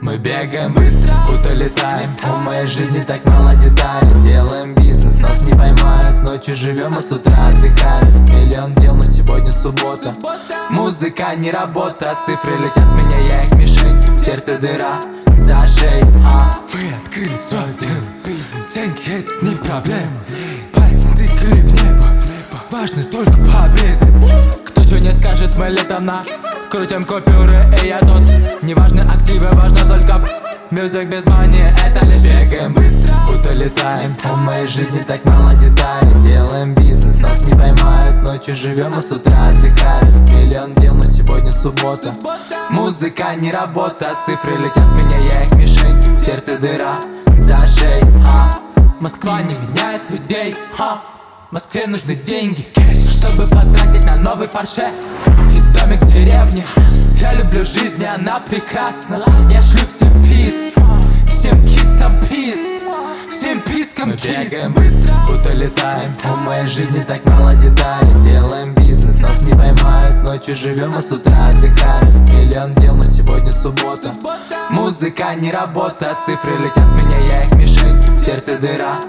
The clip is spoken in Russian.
Мы бегаем быстро, будто летаем. У моей жизни так мало деталей. Делаем бизнес, нас не поймают. Ночью живем, а с утра отдыхаем. Миллион дел, но сегодня суббота. Музыка не работа, цифры летят меня, я их мишень. В сердце дыра, за шеей, а Мы открыли свое дело Бизнес, деньги это не проблема. Пальцем тыкали в небо. Важны только победы. Кто что не скажет, мы летом на Крутим купюры, и я тут Неважны активы, Мюзик без мани, это лишь Бегаем. Быстро, будто летаем У моей жизни так мало деталей. Делаем бизнес, нас не поймают Ночью живем, а с утра отдыхаем. Миллион дел, но сегодня суббота. Музыка не работа Цифры летят в меня, я их мишень. В сердце дыра, за шеей, а Москва не меняет людей, ха. Москве нужны деньги, чтобы потратить на новый парше И домик в деревне Я люблю жизнь, и она прекрасна. Я шлю всем пис, всем кистам пис Всем пискам кис. Мы бегаем быстро, будто летаем. У моей жизни так мало деталей. Делаем бизнес, нас не поймают. Ночью живем, а с утра отдыхаем. Миллион дел, но сегодня суббота. Музыка не работа Цифры летят меня, я их мишень. В сердце дыра,